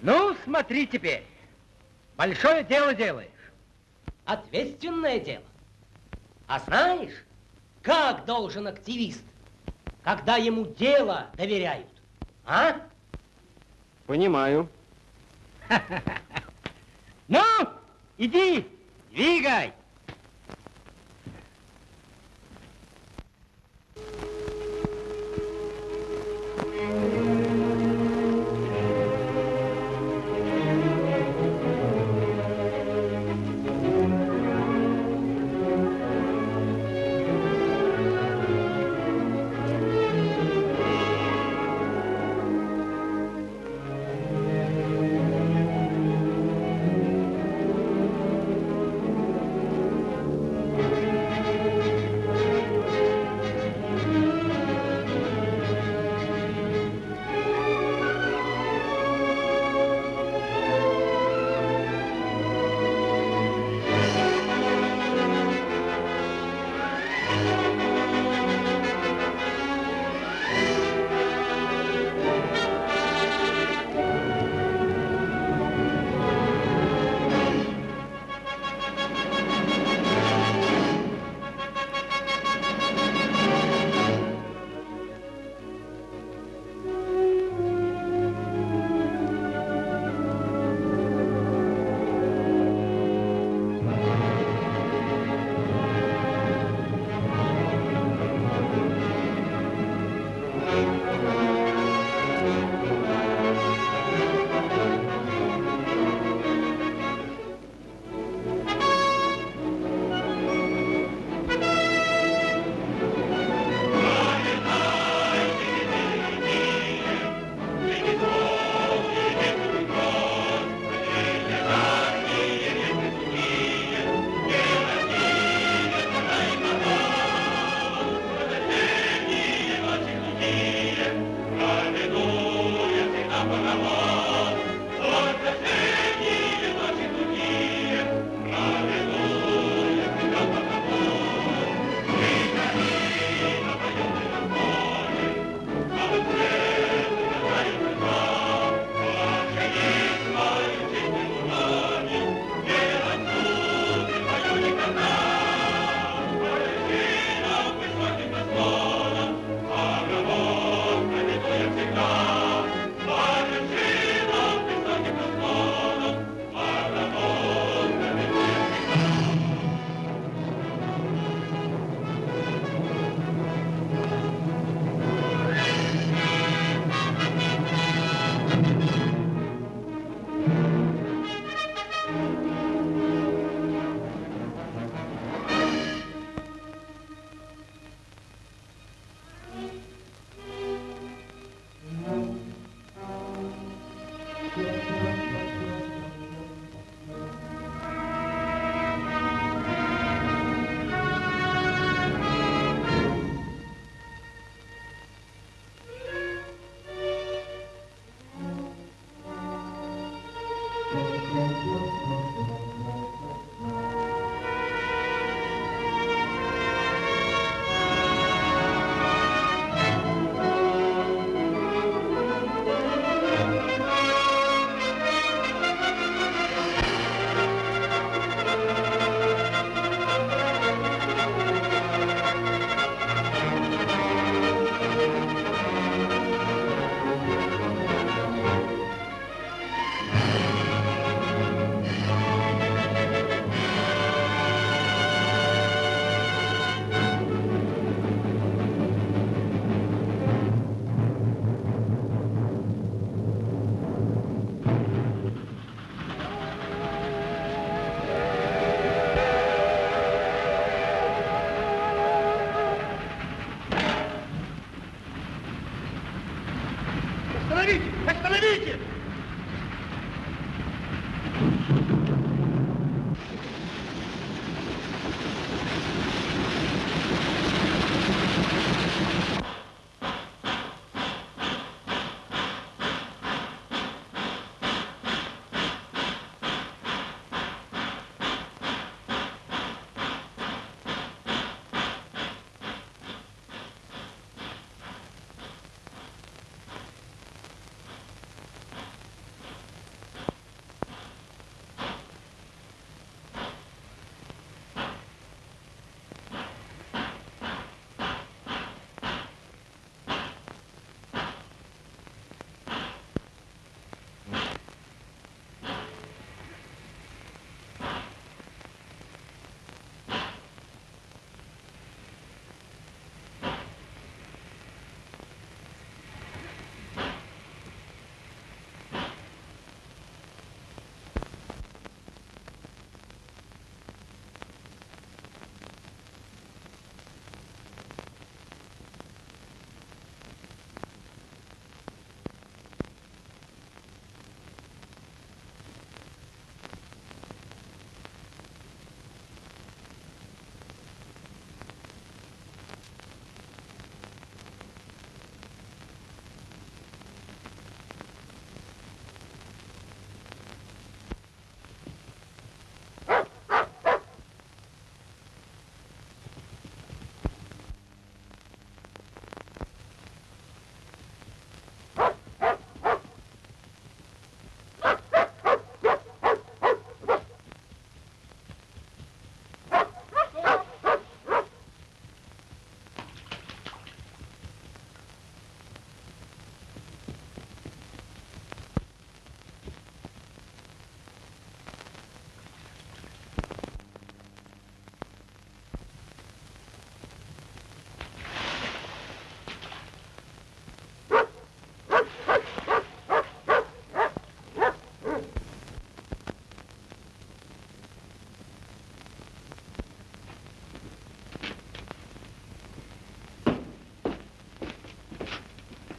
Ну, смотри теперь. Большое дело делаешь. Ответственное дело. А знаешь, как должен активист, когда ему дело доверяют? А? Понимаю. Ну, иди, двигай.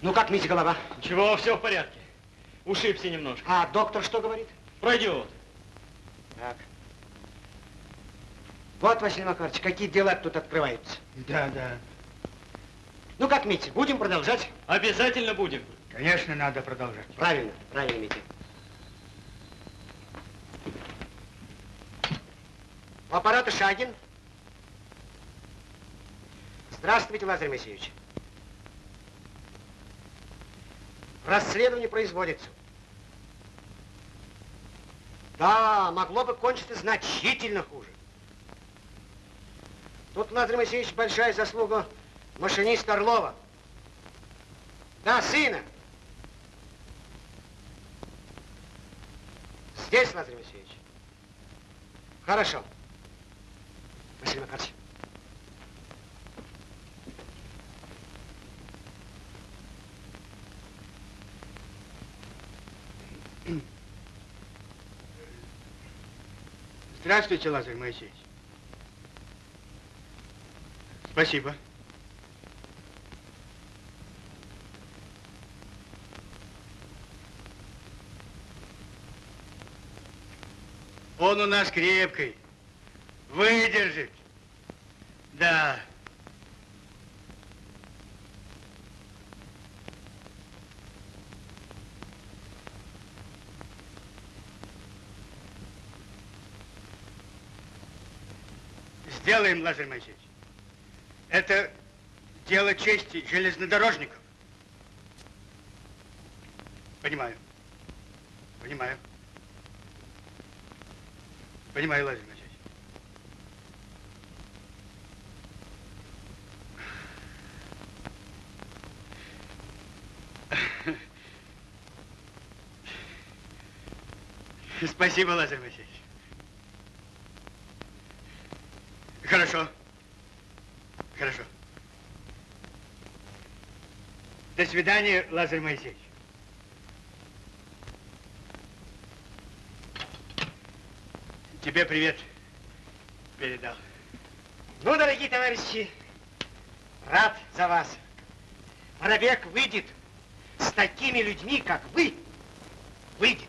Ну как, Митя, голова? Ничего, все в порядке. Ушибся немножко. А доктор что говорит? Пройдет. Так. Вот, Василий Макарович, какие дела тут открываются. Да, да. Ну как, Митя, будем продолжать? Обязательно будем. Конечно, надо продолжать. Правильно, правильно, Митя. У аппарата Шагин. Здравствуйте, Лазарь Моисеевич. Расследование производится. Да, могло бы кончиться значительно хуже. Тут, Лазарь Моисеевич, большая заслуга машиниста Орлова. Да, сына. Здесь, Лазарь Моисеевич. Хорошо. Василий Макарович. Здравствуйте, Лазарь Моисеевич. Спасибо. Он у нас крепкий. Выдержит. Да. Сделаем, Лазарь Моисеевич. Это дело чести железнодорожников. Понимаю. Понимаю. Понимаю, Лазарь Моисеевич. Спасибо, Лазарь Моисеевич. Хорошо. Хорошо. До свидания, Лазарь Моисеевич. Тебе привет передал. Ну, дорогие товарищи, рад за вас. Воробек выйдет с такими людьми, как вы, Выйдет.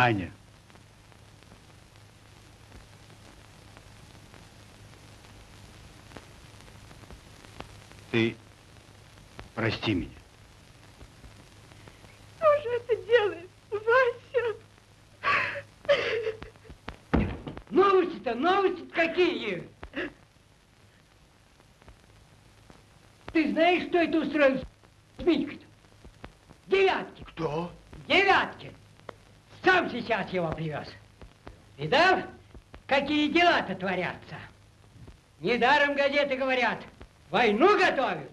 Аня. Ты прости меня. Кто же это делает? Вася! Новости-то, новости какие? Ты знаешь, что это устроил с Митькой-то? Девятки. Кто? Девятки. Сейчас его привез. Видал, какие дела-то творятся? Недаром газеты говорят, войну готовят.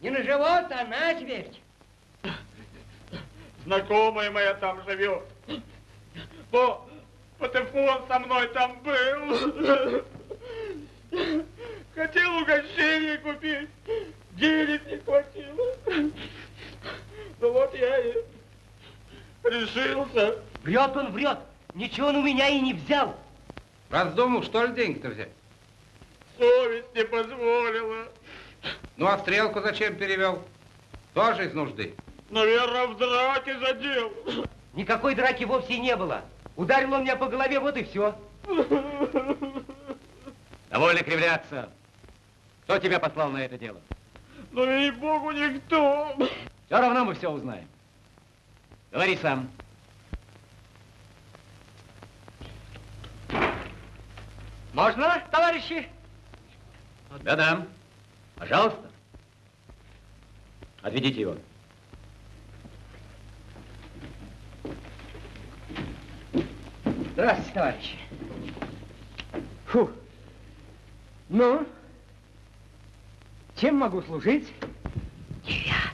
Не на живот, а на смерть. Знакомая моя там живет. По, патефон со мной там был. Хотел угощение купить. Денег не хватило. Ну вот я и решился. Врет он, врет. Ничего он у меня и не взял. Раздумал, что ли, деньги-то взять? Совесть не позволила. Ну, а стрелку зачем перевел? Тоже из нужды. Наверное, в драке задел. Никакой драки вовсе не было. Ударил он меня по голове, вот и все. Довольно кривляться. Кто тебя послал на это дело? Ну, ей-богу, никто. Все равно мы все узнаем. Говори сам. Можно, товарищи? Да-да. Пожалуйста. Отведите его. Здравствуйте, товарищи. Фу. Ну, чем могу служить? Девятки.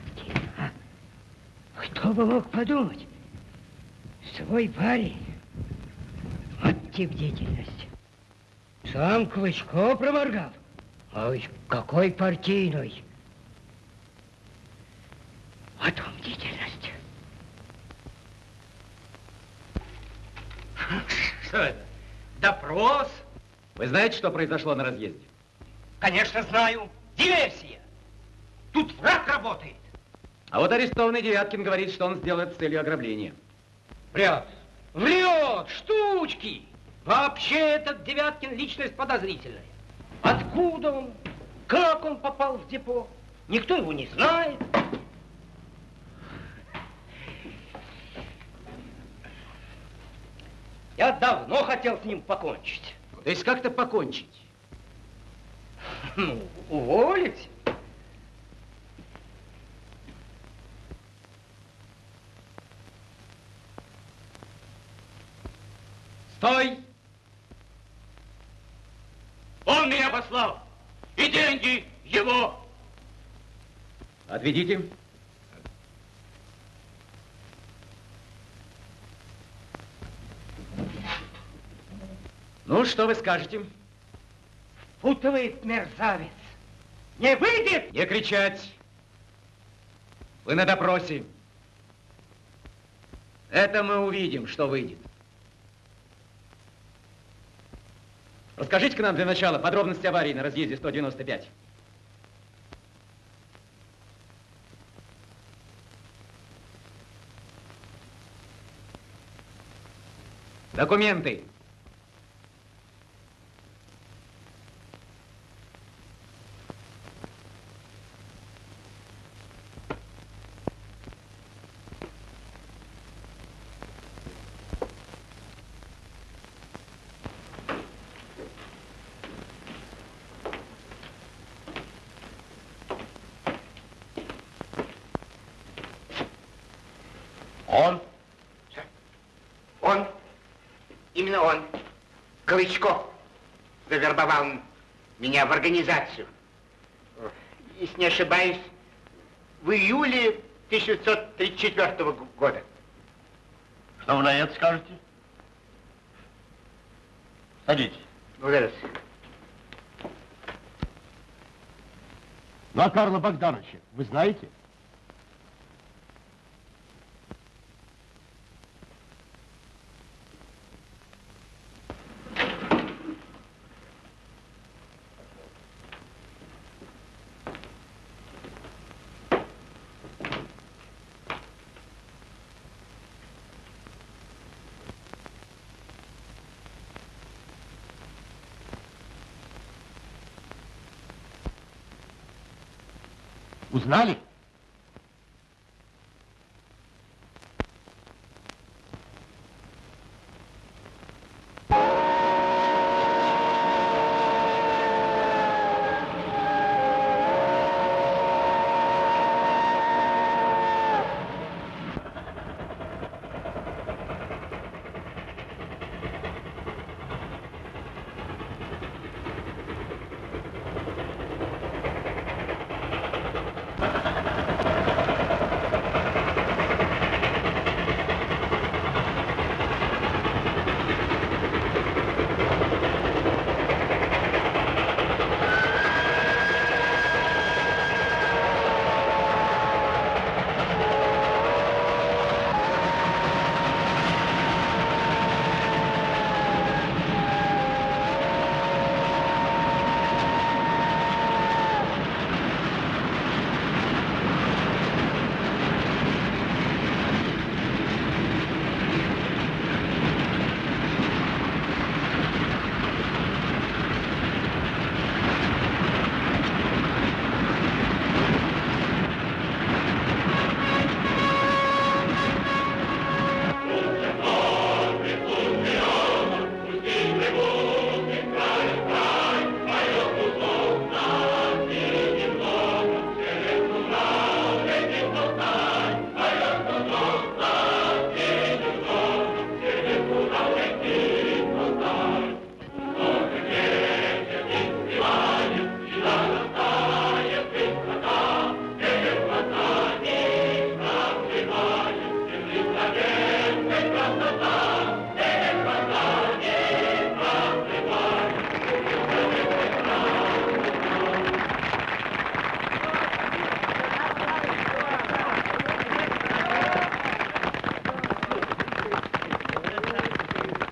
Кто бы мог подумать? Свой парень. Вот тип деятельности. Сам Клычко проморгал. А ведь какой партийный. Вот вам деятельность. Что это? Допрос? Вы знаете, что произошло на разъезде? Конечно, знаю. Диверсия. Тут враг работает. А вот арестованный Девяткин говорит, что он сделал это с целью ограбления. Врет. Врет. Штучки. Вообще этот Девяткин личность подозрительная. Откуда он? Как он попал в депо? Никто его не знает. Я давно хотел с ним покончить. То есть как-то покончить? Ну, уволить. Стой! Он меня послал. И деньги его. Отведите. Ну, что вы скажете? распутывает мерзавец. Не выйдет! Не кричать. Вы на допросе. Это мы увидим, что выйдет. Расскажите-ка нам для начала подробности аварии на разъезде 195. Документы. Он? Он. Именно он. Клычко завербовал меня в организацию. Если не ошибаюсь, в июле 1934 года. Что вы на это скажете? Садитесь. Благодарю. Ну, а Карла Богдановича вы знаете? Узнали?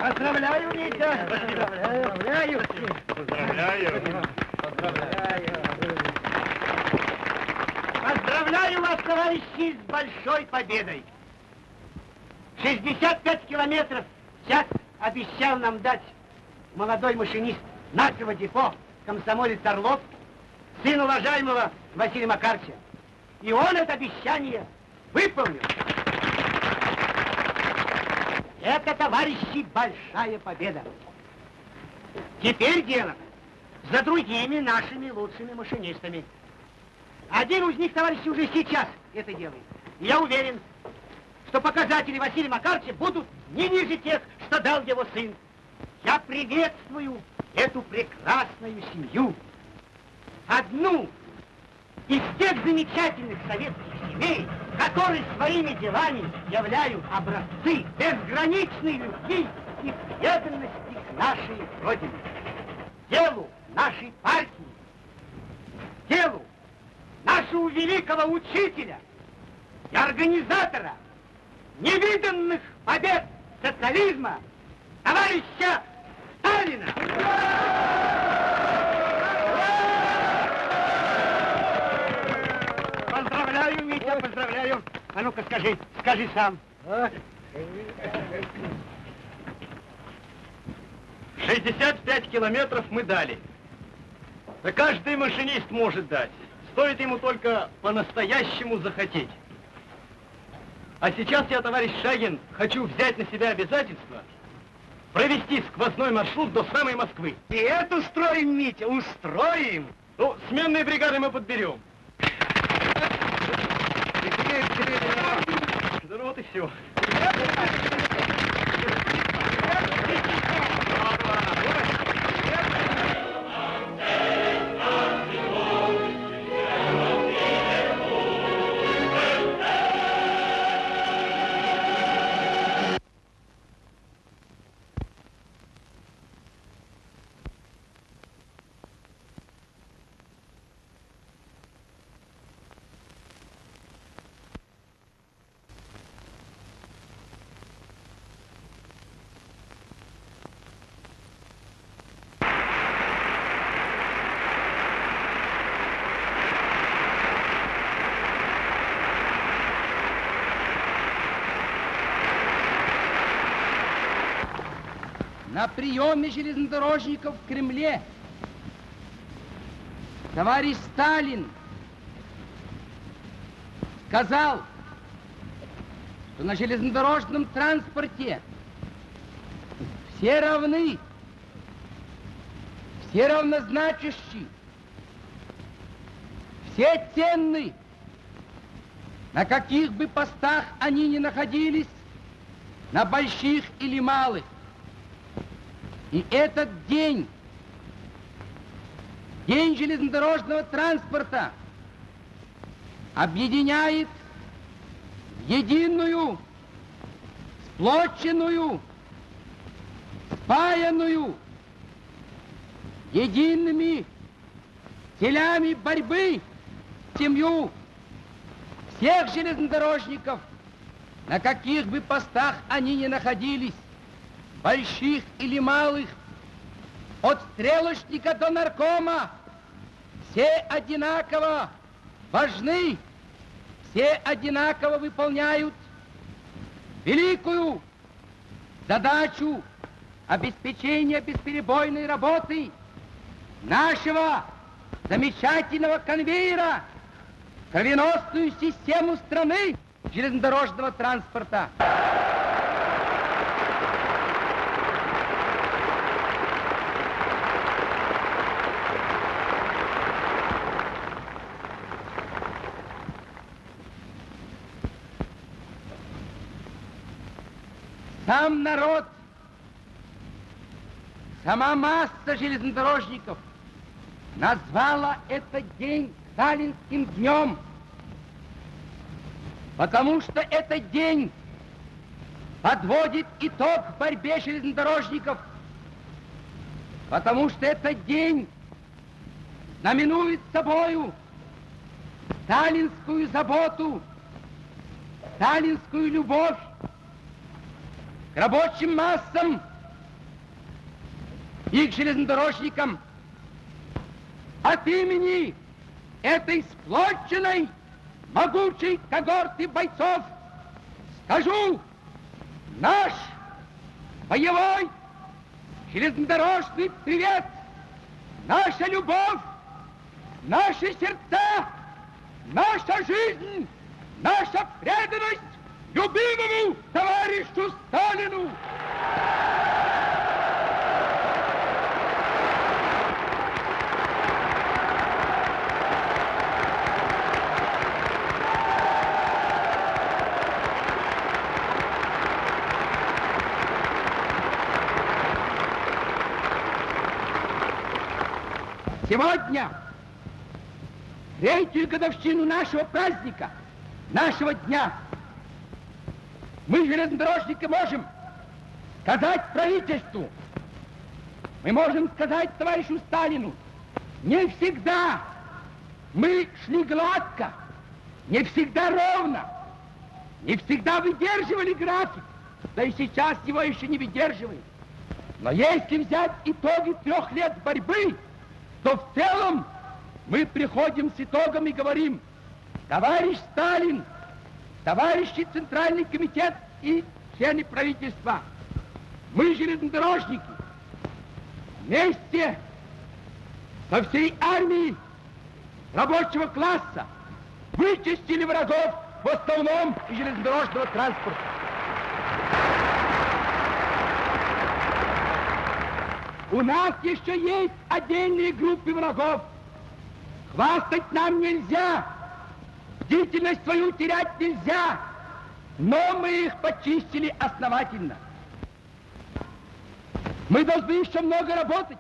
Поздравляю, Витя! Поздравляю! Поздравляю! Поздравляю вас, товарищи, с большой победой! 65 километров в час обещал нам дать молодой машинист нашего депо, комсомолец Орлов, сын уважаемого Василия Макарча. И он это обещание выполнил. Это, товарищи, большая победа. Теперь дело за другими нашими лучшими машинистами. Один из них, товарищи, уже сейчас это делает. Я уверен, что показатели Василия Макаровича будут не ниже тех, что дал его сын. Я приветствую эту прекрасную семью. Одну из тех замечательных советских семей, которые своими делами являют образцы безграничной любви и преданности к нашей Родине. Делу нашей партии, делу нашего великого учителя и организатора невиданных побед социализма, товарища Сталина! Поздравляю, Митя, поздравляю. А ну-ка скажи, скажи сам. 65 километров мы дали. Да каждый машинист может дать. Стоит ему только по-настоящему захотеть. А сейчас я, товарищ Шагин, хочу взять на себя обязательство провести сквозной маршрут до самой Москвы. И это устроим, Митя, устроим. Ну, сменные бригады мы подберем. Да ну вот и все. На приеме железнодорожников в Кремле товарищ Сталин сказал, что на железнодорожном транспорте все равны, все равнозначащие, все ценны, на каких бы постах они ни находились, на больших или малых. И этот день, день железнодорожного транспорта, объединяет единую, сплоченную, спаянную, едиными телями борьбы семью всех железнодорожников, на каких бы постах они ни находились, больших или малых, от стрелочника до наркома, все одинаково важны, все одинаково выполняют великую задачу обеспечения бесперебойной работы нашего замечательного конвейера, кровеносную систему страны железнодорожного транспорта. Сам народ, сама масса железнодорожников назвала этот день Сталинским днем, потому что этот день подводит итог борьбе железнодорожников, потому что этот день знаменует собою сталинскую заботу, сталинскую любовь рабочим массам и к железнодорожникам от имени этой сплоченной, могучей когорты бойцов скажу, наш боевой железнодорожный привет, наша любовь, наши сердца, наша жизнь, наша преданность любимому товарищу Сталину! Сегодня, третью годовщину нашего праздника, нашего дня, мы, железнодорожники, можем сказать правительству, мы можем сказать товарищу Сталину, Не всегда мы шли гладко, не всегда ровно, не всегда выдерживали график, да и сейчас его еще не выдерживаем. Но если взять итоги трех лет борьбы, то в целом мы приходим с итогом и говорим, товарищ Сталин, товарищи Центральный комитет и члены правительства, мы железнодорожники, вместе со всей армией рабочего класса вычистили врагов в основном железнодорожного транспорта. У нас еще есть отдельные группы врагов. Хвастать нам нельзя, бдительность свою терять нельзя, но мы их почистили основательно. Мы должны еще много работать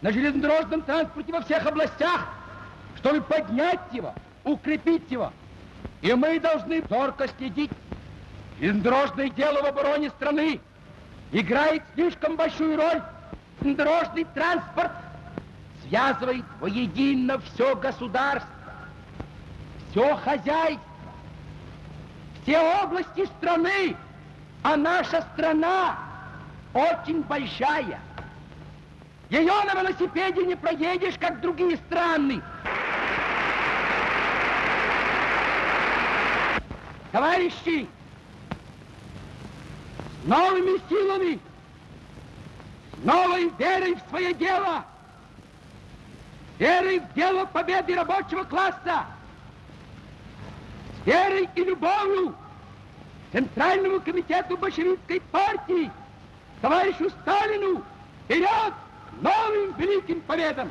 на железнодорожном транспорте во всех областях, чтобы поднять его, укрепить его. И мы должны зорко следить. Железнодорожное дело в обороне страны играет слишком большую роль. Железнодорожный транспорт связывает воедино все государство, все хозяйство, все области страны, а наша страна очень большая. Ее на велосипеде не проедешь, как другие страны. Товарищи, с новыми силами, с новой верой в свое дело, верой в дело победы рабочего класса, верой и любовью Центральному комитету большевистской партии, товарищу Сталину, вперед к новым великим победам!